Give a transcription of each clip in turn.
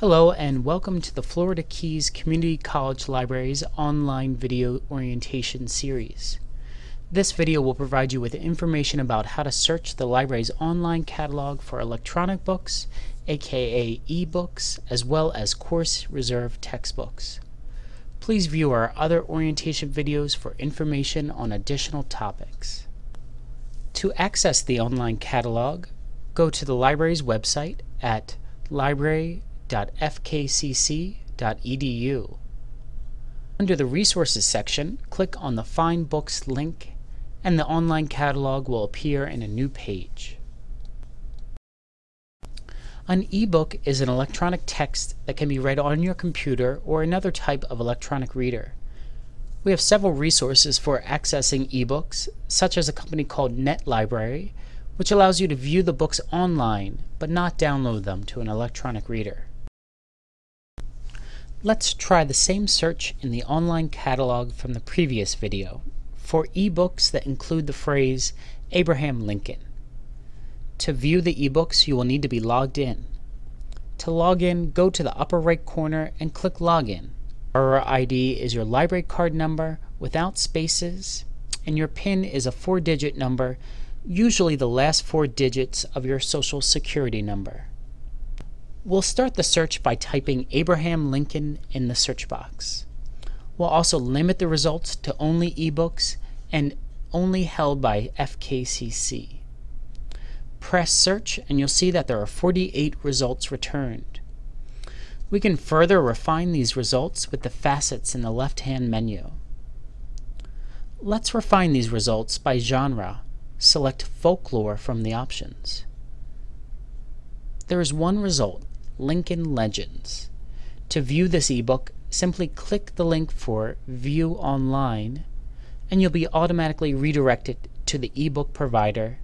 Hello and welcome to the Florida Keys Community College Library's online video orientation series. This video will provide you with information about how to search the library's online catalog for electronic books, aka e-books, as well as course reserve textbooks. Please view our other orientation videos for information on additional topics. To access the online catalog, go to the library's website at library www.fkcc.edu. Under the Resources section, click on the Find Books link and the online catalog will appear in a new page. An e-book is an electronic text that can be read on your computer or another type of electronic reader. We have several resources for accessing ebooks, such as a company called NetLibrary, which allows you to view the books online but not download them to an electronic reader. Let's try the same search in the online catalog from the previous video for ebooks that include the phrase Abraham Lincoln. To view the ebooks, you will need to be logged in. To log in, go to the upper right corner and click Login. Our ID is your library card number without spaces, and your PIN is a four-digit number, usually the last four digits of your social security number. We'll start the search by typing Abraham Lincoln in the search box. We'll also limit the results to only ebooks and only held by FKCC. Press search and you'll see that there are 48 results returned. We can further refine these results with the facets in the left-hand menu. Let's refine these results by genre. Select Folklore from the options. There is one result, Lincoln Legends. To view this ebook, simply click the link for View Online, and you'll be automatically redirected to the ebook provider,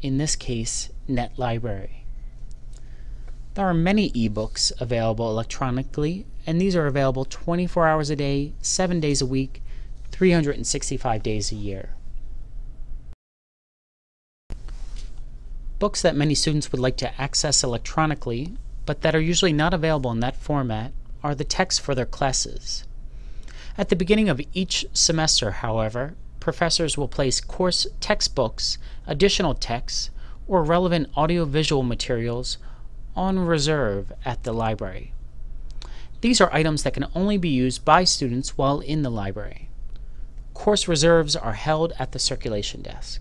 in this case, NetLibrary. There are many ebooks available electronically, and these are available 24 hours a day, 7 days a week, 365 days a year. Books that many students would like to access electronically but that are usually not available in that format, are the texts for their classes. At the beginning of each semester, however, professors will place course textbooks, additional texts, or relevant audiovisual materials on reserve at the library. These are items that can only be used by students while in the library. Course reserves are held at the circulation desk.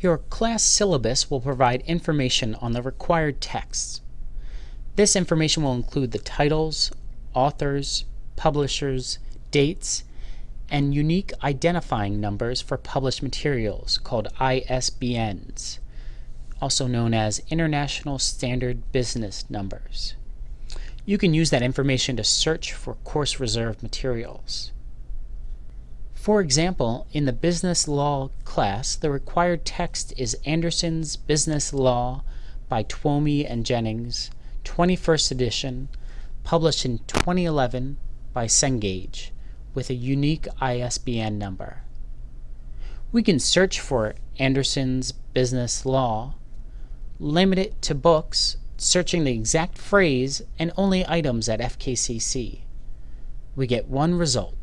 Your class syllabus will provide information on the required texts. This information will include the titles, authors, publishers, dates, and unique identifying numbers for published materials called ISBNs, also known as International Standard Business Numbers. You can use that information to search for course reserve materials. For example, in the business law class, the required text is Anderson's Business Law by Twomey and Jennings, 21st edition, published in 2011 by Cengage, with a unique ISBN number. We can search for Anderson's Business Law, limit it to books, searching the exact phrase and only items at FKCC. We get one result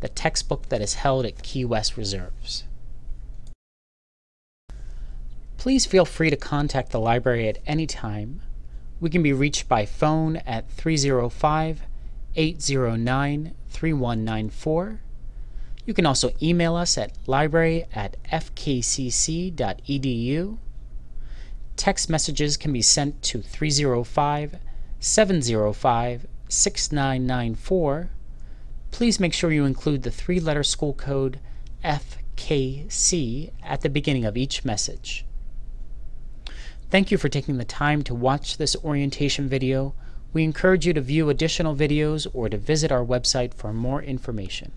the textbook that is held at Key West Reserves. Please feel free to contact the library at any time. We can be reached by phone at 305 809 3194. You can also email us at library at fkcc.edu. Text messages can be sent to 305 705 6994 please make sure you include the three-letter school code FKC at the beginning of each message. Thank you for taking the time to watch this orientation video. We encourage you to view additional videos or to visit our website for more information.